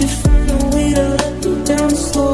you find a way to let me down slowly.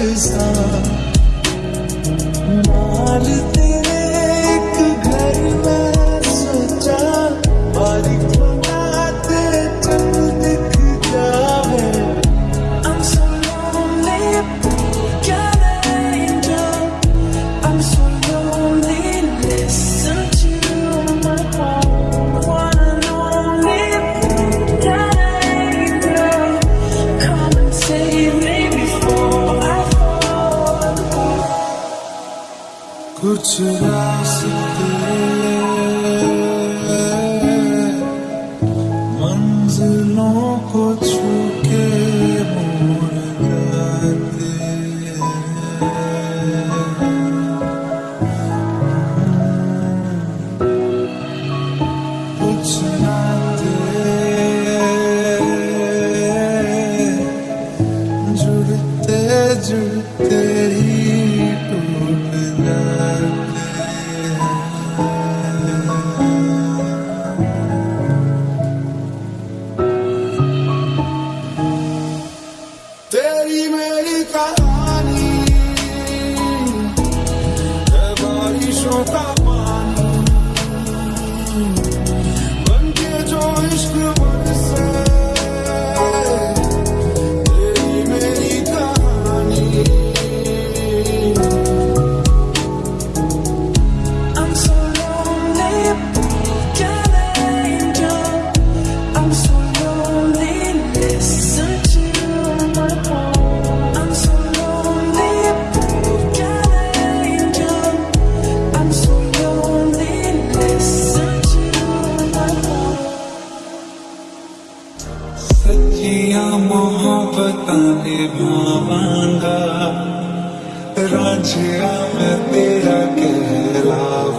Kırgızistan सचिया मोहब्बत निभावांगा राजिया तेरा कहलावा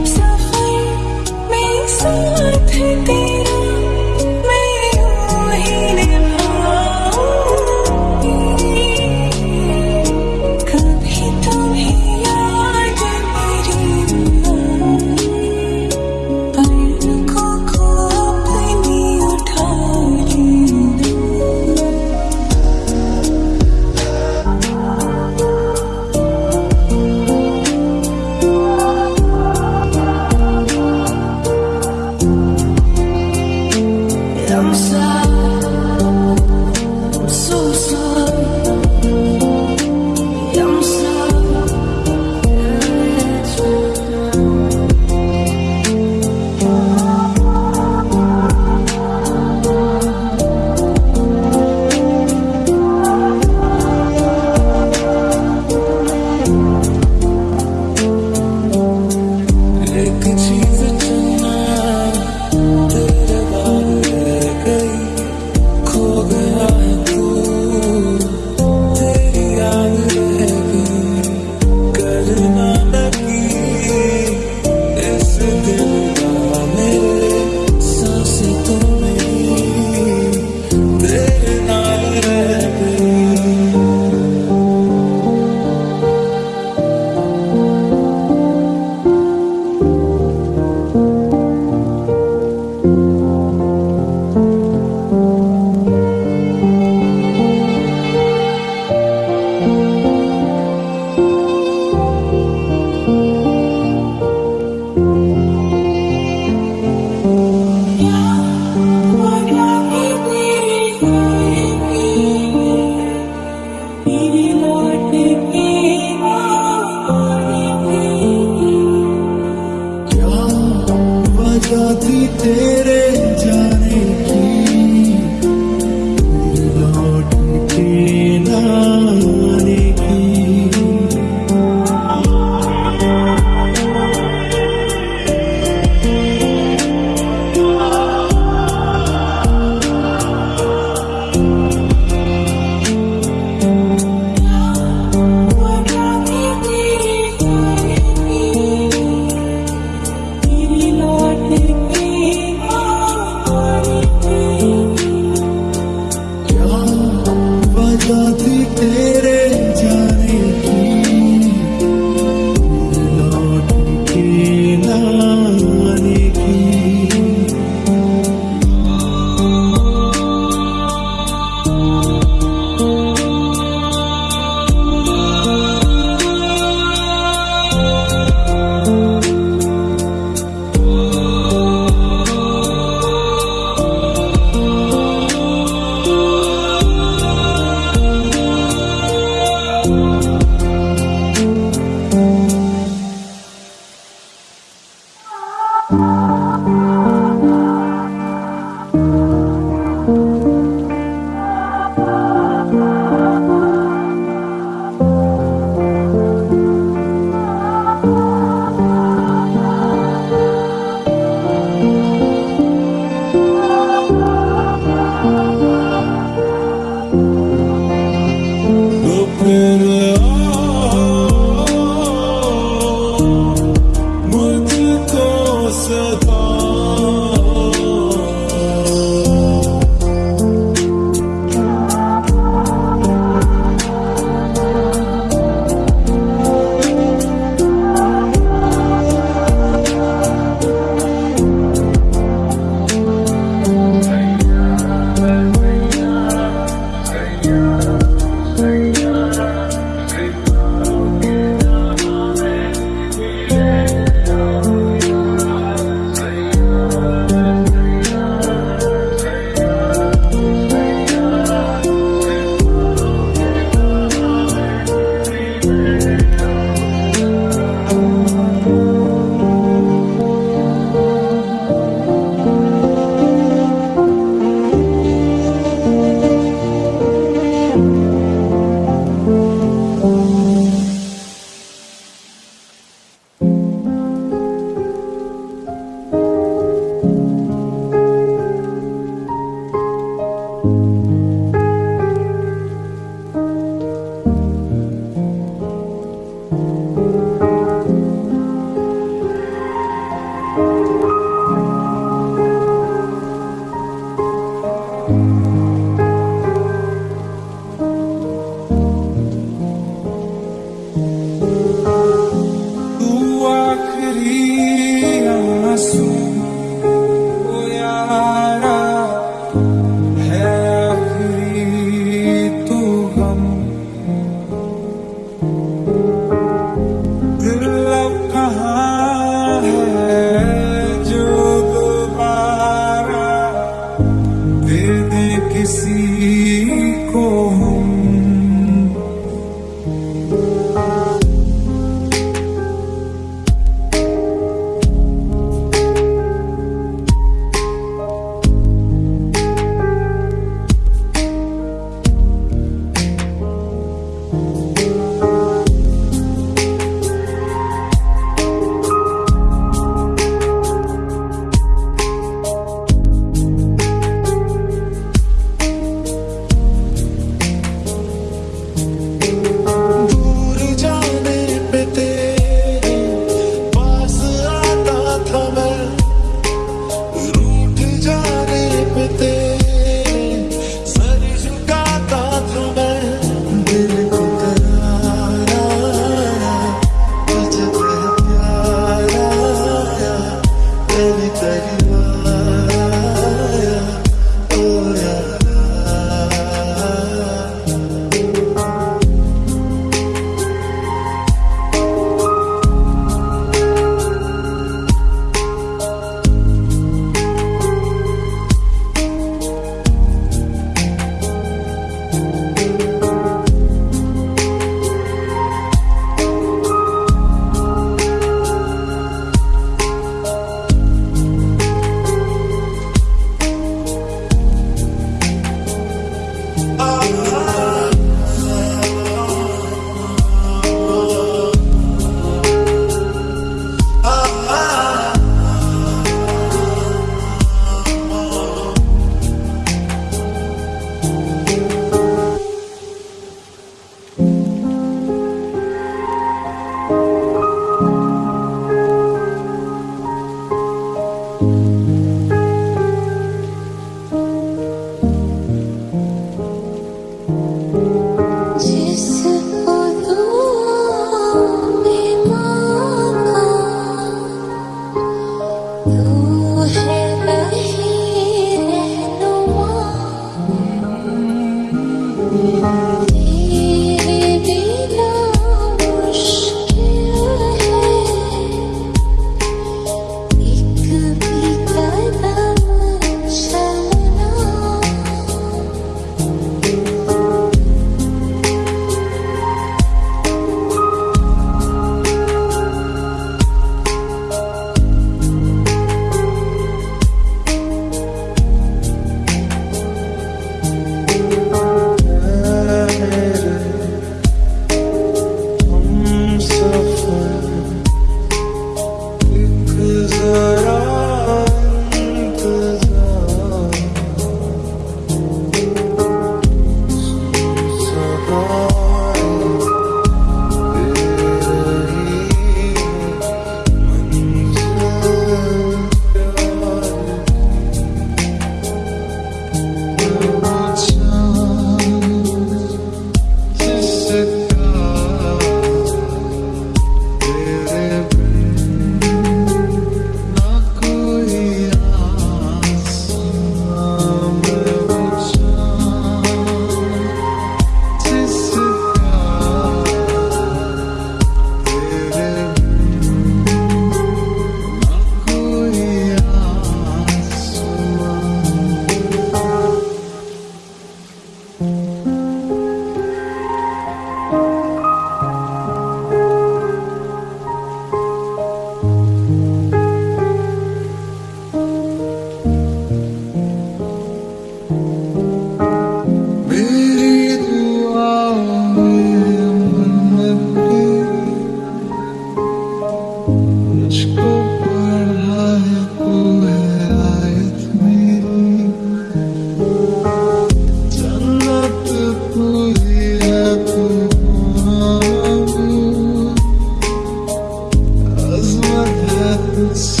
the.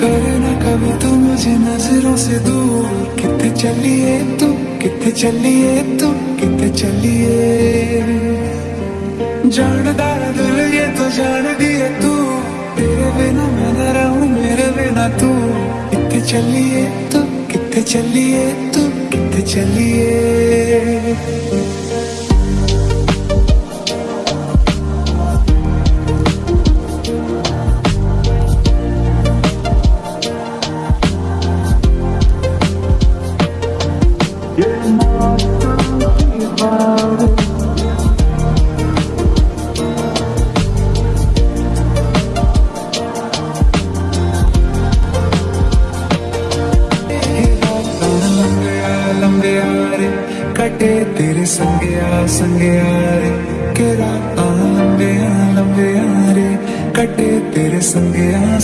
करना कभी तो मुझे नज़रों से दूर। कितने चलिए तू, कितने चलिए तू, कितने चलिए। जानदार दिल, ये तो जान दिए तू। तेरे बिना मैं न रहूँ, मेरे बिना तू। कितने चलिए तू, कितने चलिए तू, कितने चलिए। तेरे संगया संगया रे। के रात लंबे लंबे रे। कटे तेरे संगया